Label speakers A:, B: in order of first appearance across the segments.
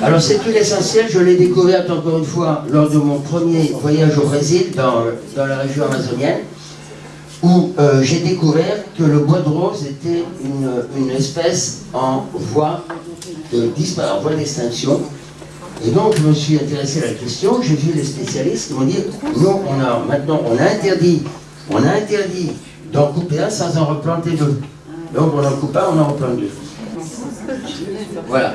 A: Alors cette huile essentielle, je l'ai découverte encore une fois lors de mon premier voyage au Brésil, dans, dans la région amazonienne, où euh, j'ai découvert que le bois de rose était une, une espèce en voie d'extinction. Et donc je me suis intéressé à la question, j'ai vu les spécialistes qui m'ont dit, nous on a maintenant on a interdit, on a interdit d'en couper un sans en replanter deux. Donc on en coupe un, on en replante deux. Voilà.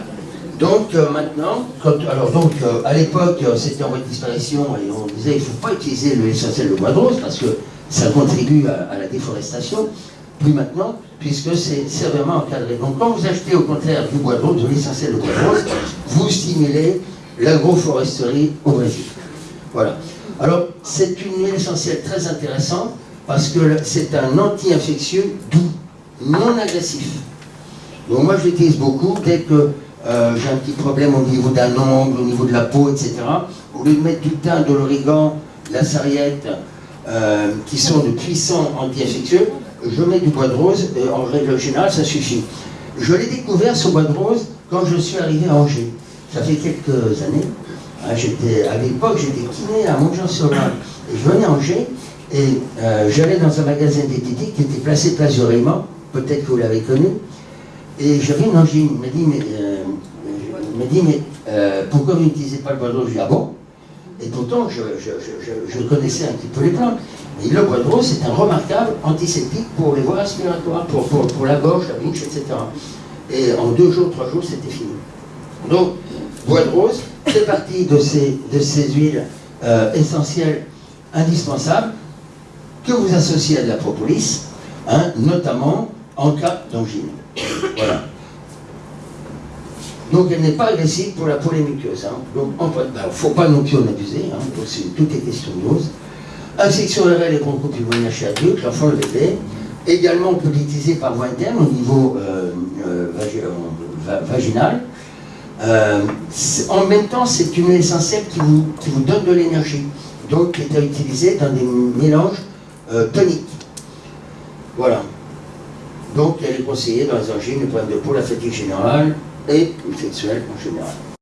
A: Donc euh, maintenant, alors donc euh, à l'époque euh, c'était en voie de disparition et on disait qu'il ne faut pas utiliser l'huile essentielle de bois de rose parce que ça contribue à, la déforestation. Plus maintenant, puisque c'est sévèrement encadré. Donc quand vous achetez au contraire du bois de rose, de l'essentiel de bois de rose, vous stimulez l'agroforesterie au Brésil. Voilà. Alors c'est une huile essentielle très intéressante parce que c'est un anti-infectieux doux, non agressif. Donc moi je l'utilise beaucoup dès que euh, j'ai un petit problème au niveau d'un ongle, au niveau de la peau, etc. Au lieu de mettre du thym, de l'origan, de la sarriette, euh, qui sont de puissants anti-infectieux, je mets du bois de rose, et en règle générale, ça suffit. Je l'ai découvert, ce bois de rose, quand je suis arrivé à Angers. Ça fait quelques années. Hein, à l'époque, j'étais kiné à Montjean-sur-Marne. Je venais à Angers, et euh, j'allais dans un magasin d'esthétique qui était placé place du peut-être que vous l'avez connu, et j'avais une angine. Il m'a dit, mais, euh, euh, pourquoi vous n'utilisez pas le bois de rose Je dit, ah bon Et pourtant, je, connaissais un petit peu les plantes. Le bois de rose, c'est un remarquable antiseptique pour les voies respiratoires, pour, la gorge, la bouche, etc. Et en deux jours, trois jours, c'était fini. Donc, bois de rose fait partie de ces, de ces huiles euh, essentielles indispensables que vous associez à de la propolis, hein, notamment en cas d'angine. Voilà. Donc elle n'est pas agressive pour la polémiqueuse. Hein. Donc il ne ben, faut pas non plus en abuser, hein. tout est question de dose. Insection RL et broncho chez adulte, l'enfant le bébé. Également on peut l'utiliser par voie interne au niveau euh, euh, euh, vaginal. en même temps, c'est une essentielle qui vous, qui vous donne de l'énergie, donc qui est à utiliser dans des mélanges toniques. Voilà. Donc elle est conseillée dans les angines, les problèmes de peau, la fatigue générale et sexuelle en général.